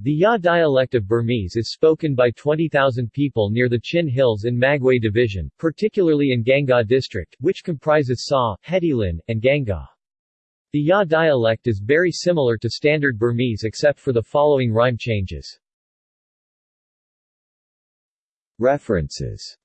The Yaw dialect of Burmese is spoken by 20,000 people near the Chin Hills in Magway Division, particularly in Gangaw district, which comprises Saw, Htilin, and Gangaw. The Yaw dialect is very similar to Standard Burmese except for the following rhyme changes. References